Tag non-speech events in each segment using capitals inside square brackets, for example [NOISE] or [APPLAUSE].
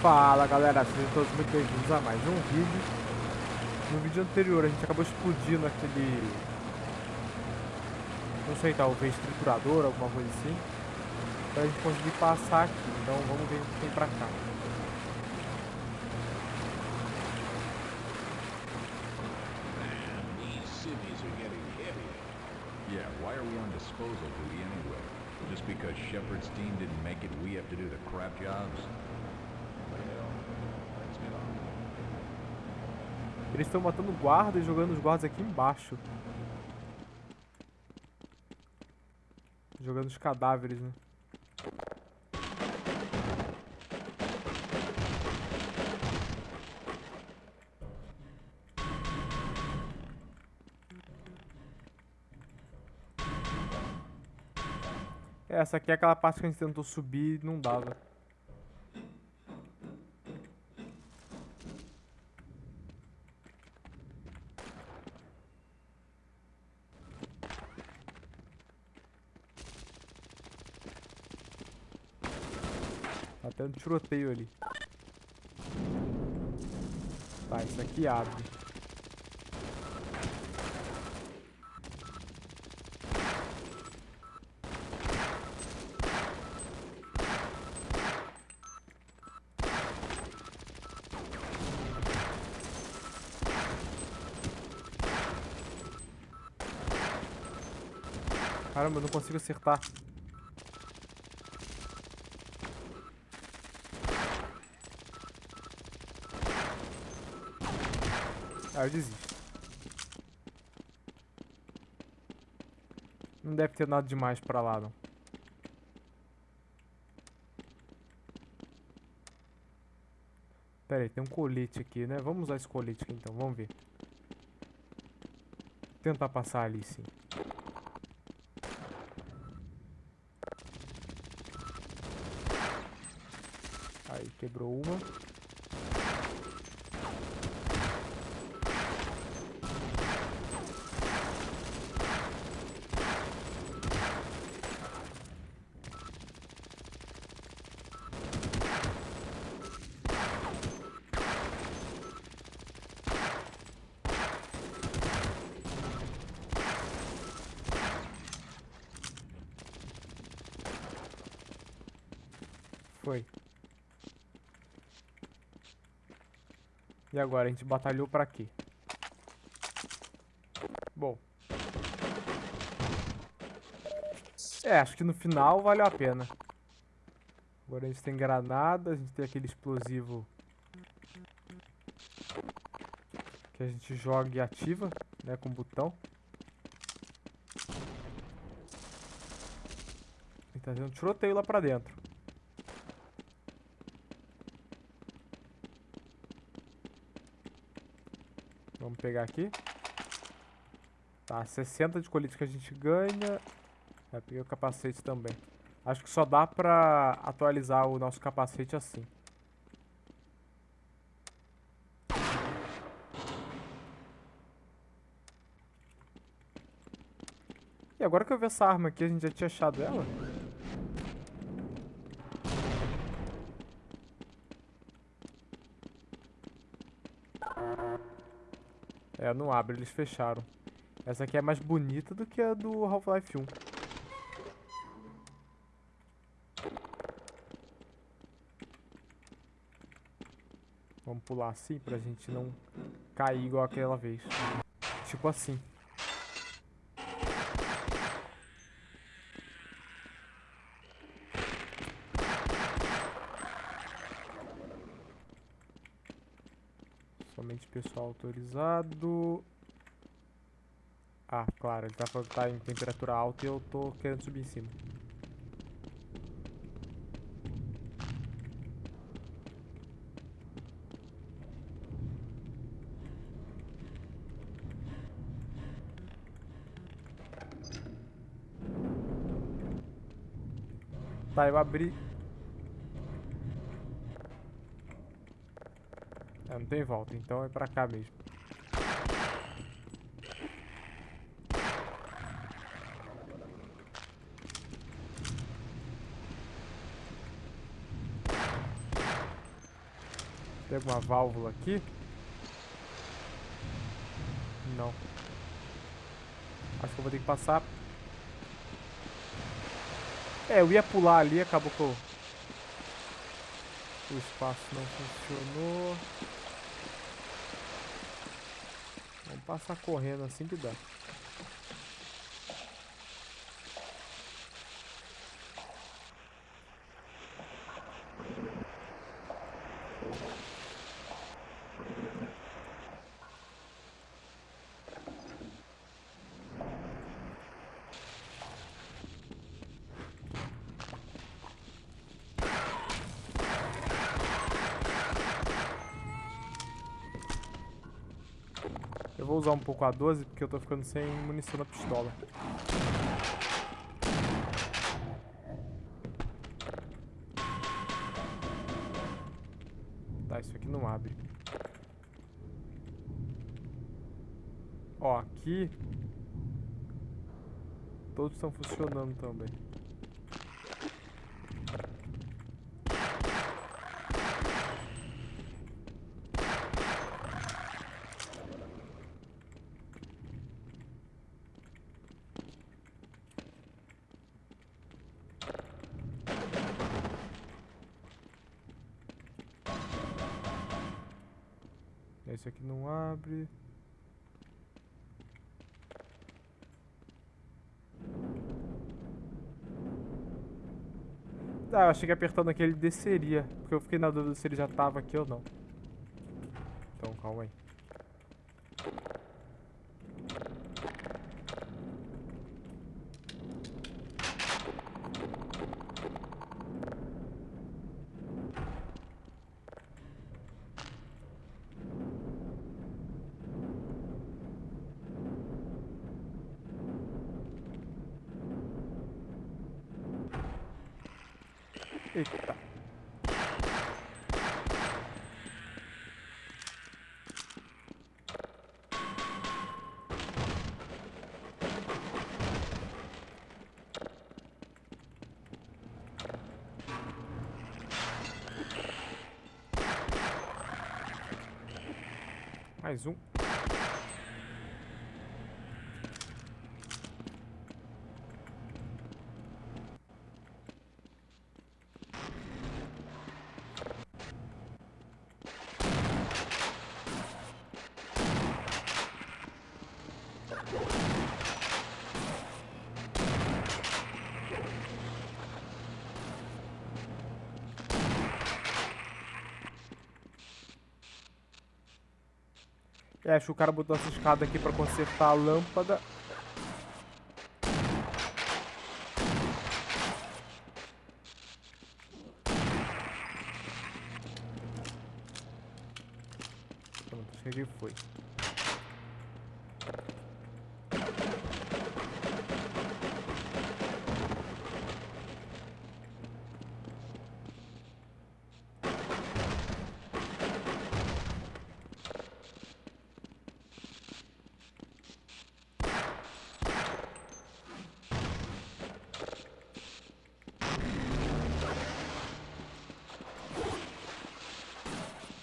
Fala galera, sejam todos muito bem-vindos a mais um vídeo No vídeo anterior a gente acabou explodindo aquele... Não sei, talvez triturador, alguma coisa assim Pra gente conseguir passar aqui, então vamos ver o que tem pra cá Yeah, why are we on disposal duty anyway? Just because Shepard's team didn't make it, we have to do the crap jobs? Eles estão matando guarda e jogando os guardas aqui embaixo Jogando os cadáveres, né? Essa aqui é aquela parte que a gente tentou subir e não dava. Tendo tiroteio ali. Tá, isso aqui abre. Caramba, eu não consigo acertar. Ah, eu desisto. Não deve ter nada demais pra lá, não. Pera aí, tem um colete aqui, né? Vamos usar esse colete aqui então, vamos ver. Tentar passar ali, sim. Aí, quebrou uma. Foi. Agora, a gente batalhou pra quê? Bom. É, acho que no final valeu a pena. Agora a gente tem granada, a gente tem aquele explosivo que a gente joga e ativa, né, com o botão. E tá tendo um tiroteio lá pra dentro. Vamos pegar aqui. Tá, 60 de colite que a gente ganha. Vai pegar o capacete também. Acho que só dá pra atualizar o nosso capacete assim. E agora que eu vi essa arma aqui, a gente já tinha achado ela? É, não abre, eles fecharam. Essa aqui é mais bonita do que a do Half-Life 1. Vamos pular assim pra gente não cair igual aquela vez. Tipo assim. Pessoal autorizado. Ah, claro, ele tá falando que tá em temperatura alta e eu tô querendo subir em cima. Tá, eu abri. Não tem volta, então é pra cá mesmo. Tem alguma válvula aqui? Não. Acho que eu vou ter que passar. É, eu ia pular ali, acabou eu... o espaço não funcionou. Vamos passar correndo assim que dá. Usar um pouco a 12 porque eu tô ficando sem munição na pistola. Tá, isso aqui não abre. Ó, aqui... Todos estão funcionando também. Esse aqui abre. Ah, eu achei que apertando aqui ele desceria. Porque eu fiquei na dúvida se ele já tava aqui ou não. Então, calma aí. Mais um. É, acho que o cara botou essa escada aqui pra consertar a lâmpada. Pronto, acho que foi.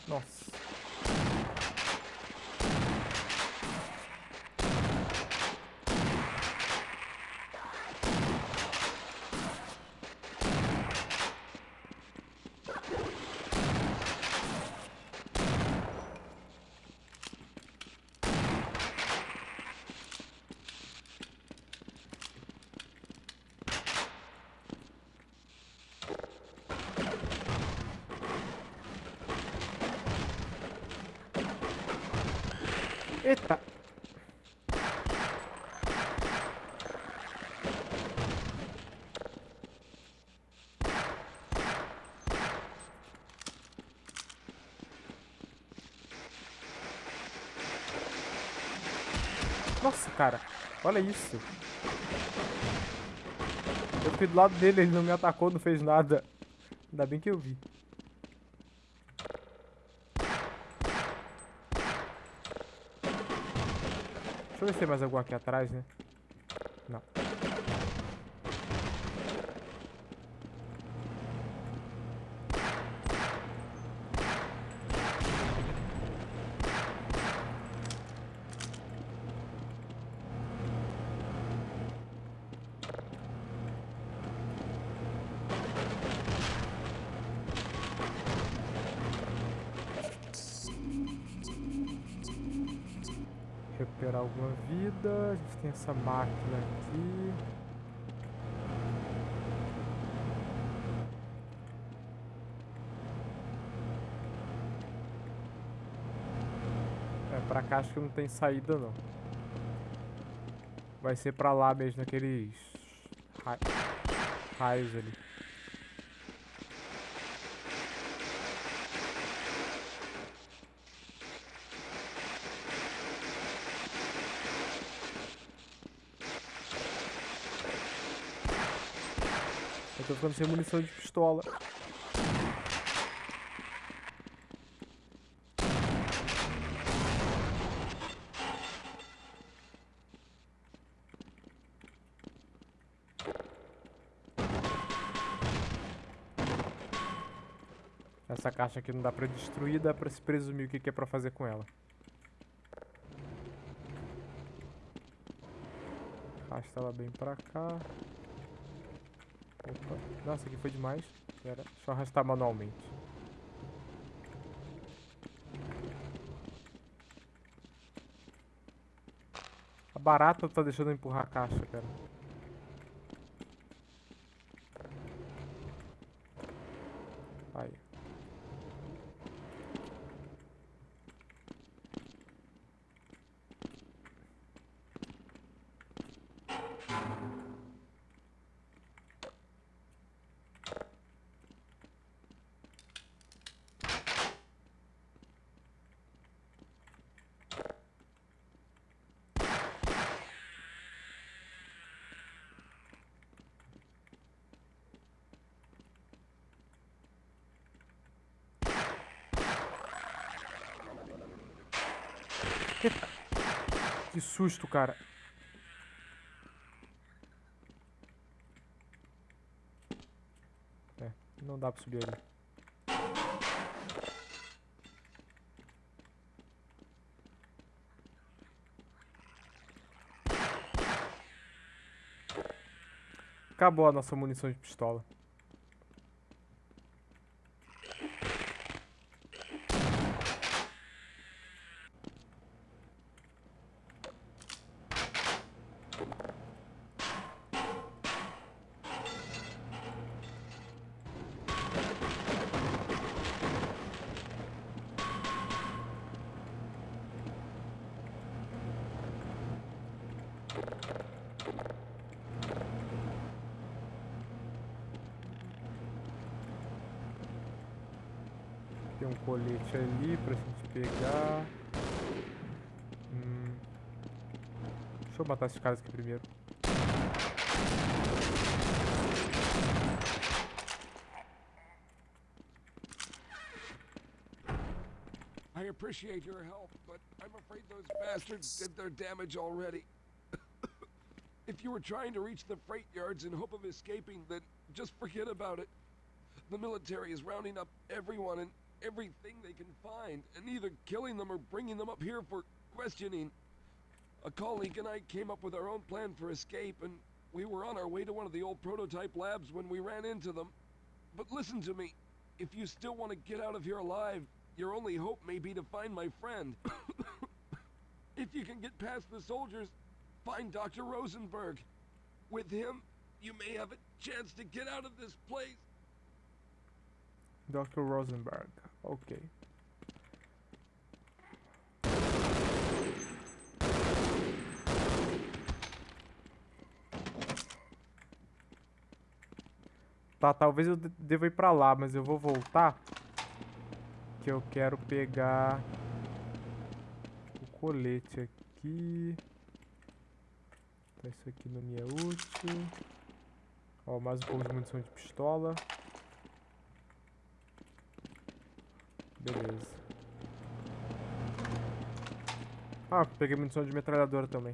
Nossa. Eita. Nossa, cara. Olha isso. Eu fui do lado dele, ele não me atacou, não fez nada. Ainda bem que eu vi. Deixa eu ver se tem mais algum aqui atrás, né? Não. Vida. A gente tem essa máquina aqui. É, pra cá acho que não tem saída não. Vai ser pra lá mesmo, naqueles ra- raios ali. Ficando sem munição de pistola. Essa caixa aqui não dá pra destruir, dá pra se presumir o que que é pra fazer com ela. Arrasta ela bem pra cá. Opa. Nossa, aqui foi demais. Pera, deixa eu arrastar manualmente. A barata tá deixando eu empurrar a caixa, pera. Aí. Que susto, cara. É, não dá pra subir ali. Acabou a nossa munição de pistola. Tem um colete ali pra gente pegar. Hum. Deixa eu matar esses caras aqui primeiro. I appreciate your help, but I'm afraid those bastards did their damage already. [COUGHS] if you were trying to reach the freight yards in hope of escaping, then just forget about it. The military is rounding up everyone and everything they can find, and either killing them or bringing them up here for questioning. A colleague and I came up with our own plan for escape, and we were on our way to one of the old prototype labs when we ran into them. But listen to me. If you still want to get out of here alive, your only hope may be to find my friend. [COUGHS] if you can get past the soldiers, find Dr. Rosenberg. With him, you may have a chance to get out of this place. Dr. Rosenberg. Ok. Tá, talvez eu de- deva ir pra lá, mas eu vou voltar. Que eu quero pegar o colete aqui. Tá, isso aqui não me é útil. Ó, mais um pouco de munição de pistola. Beleza. Ah, peguei munição de metralhadora também.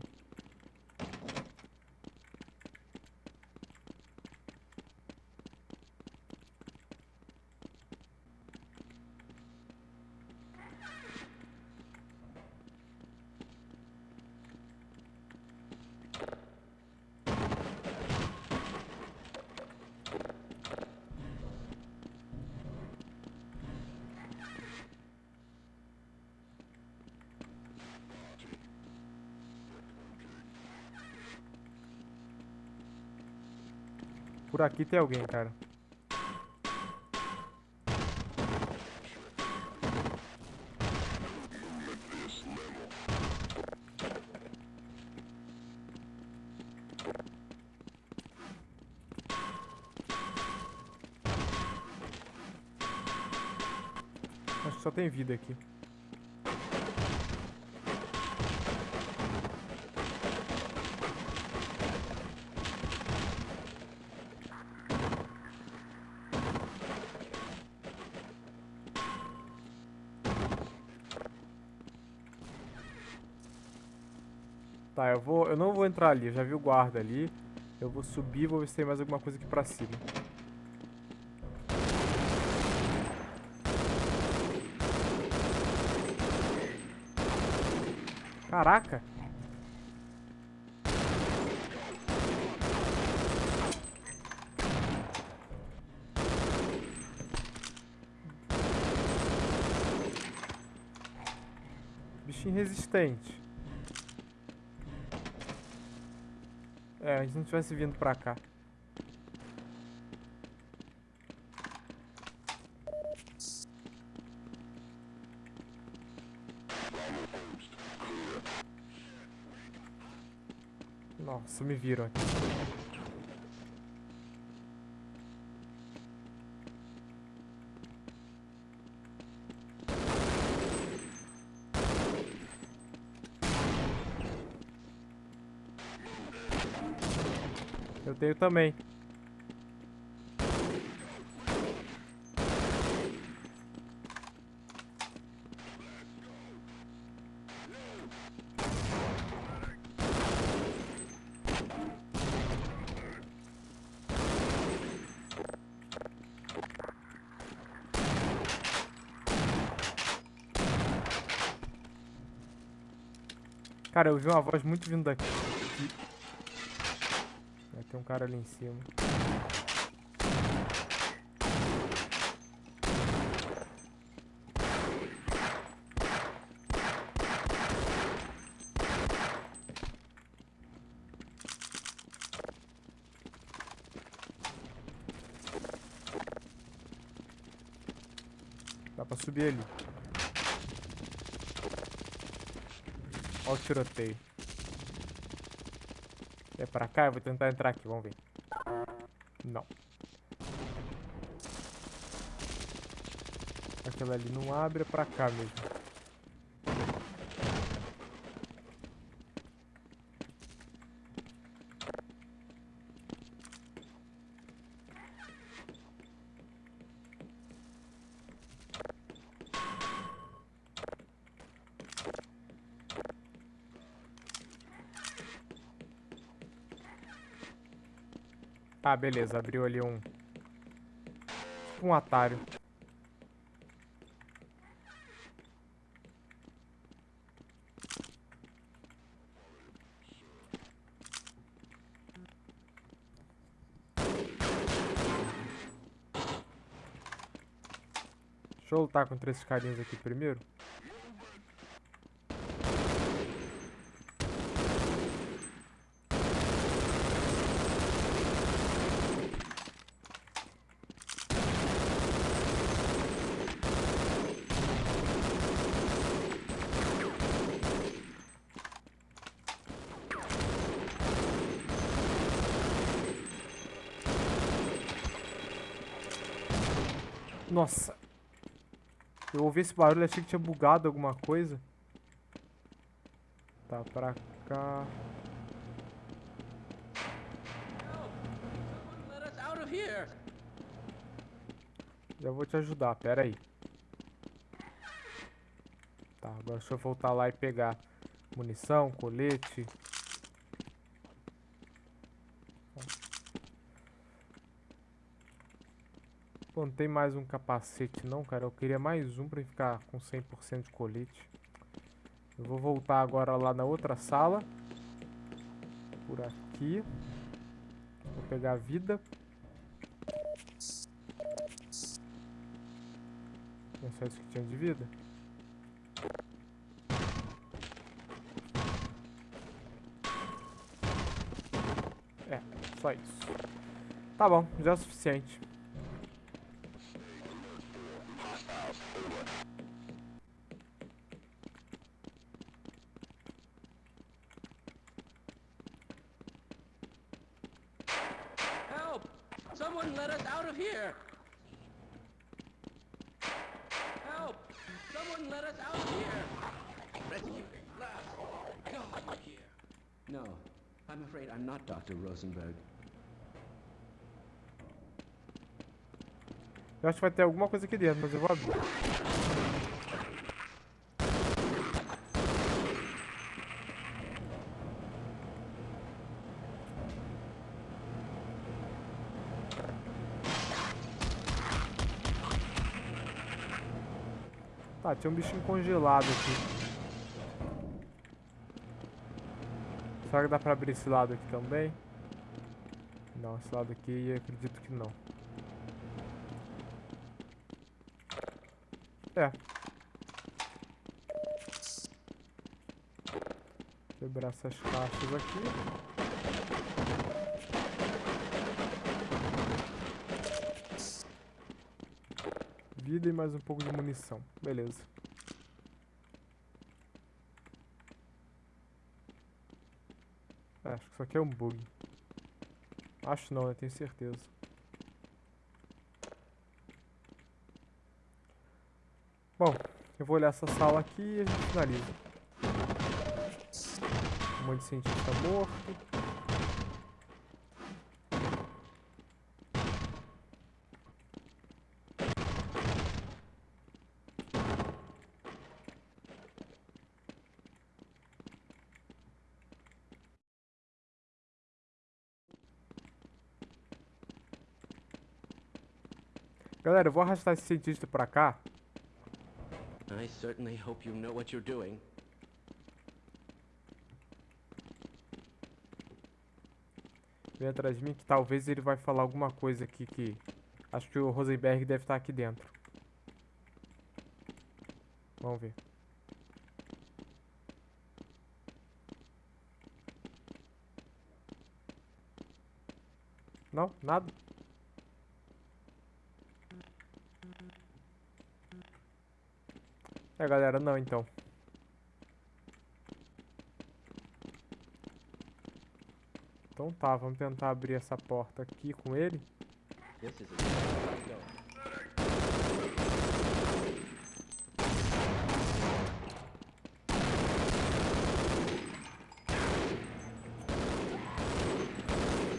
Por aqui tem alguém, cara. Acho que só tem vida aqui. Tá, eu vou, eu não vou entrar ali, eu já vi o guarda ali. Eu vou subir, vou ver se tem mais alguma coisa aqui pra cima. Caraca! Bichinho resistente. É, a gente não tivesse vindo pra cá. Nossa, me viram aqui. Tenho também. Cara, eu vi uma voz muito vindo daqui. Um cara ali em cima. Dá pra subir ali. Olha o tiroteio. É pra cá? Eu vou tentar entrar aqui, vamos ver. Não. Aquela ali não abre, é pra cá mesmo. Ah, beleza, abriu ali um... Tipo um atalho. Deixa eu lutar contra esses carinhas aqui primeiro. Nossa. Eu ouvi esse barulho, achei que tinha bugado alguma coisa. Tá, pra cá. Já vou te ajudar, pera aí. Tá, agora deixa eu voltar lá e pegar munição, colete. Pô, não tem mais um capacete não, cara. Eu queria mais um pra ficar com 100% de colete. Eu vou voltar agora lá na outra sala. Por aqui. Vou pegar a vida. É só isso que tinha de vida? É, só isso. Tá bom, já é o suficiente. Dr. Rosenberg. Eu acho que vai ter alguma coisa aqui dentro, mas eu vou abrir. Tá, tinha um bichinho congelado aqui. Será que dá pra abrir esse lado aqui também? Não, esse lado aqui acredito que não. É. Quebrar essas caixas aqui. Vida e mais um pouco de munição. Beleza. É, acho que isso aqui é um bug. Acho não, né? Tenho certeza. Bom, eu vou olhar essa sala aqui e a gente finaliza. Um monte de cientista morto. Galera, eu vou arrastar esse cientista pra cá. I certainly hope you know what you're doing. Vem atrás de mim que talvez ele vai falar alguma coisa aqui que... Acho que o Rosenberg deve estar aqui dentro. Vamos ver. Não? Nada? É, galera, não então. Então tá, vamos tentar abrir essa porta aqui com ele.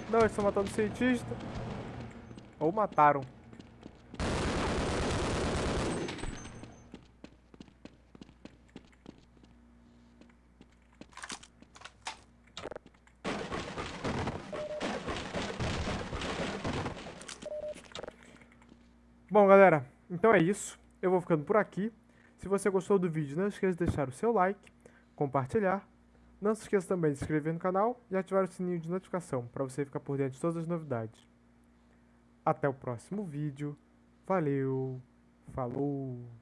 Não, eles estão matando o cientista. Ou mataram. Bom, galera, então é isso. Eu vou ficando por aqui. Se você gostou do vídeo, não esqueça de deixar o seu like, compartilhar. Não se esqueça também de se inscrever no canal e ativar o sininho de notificação para você ficar por dentro de todas as novidades. Até o próximo vídeo. Valeu, falou!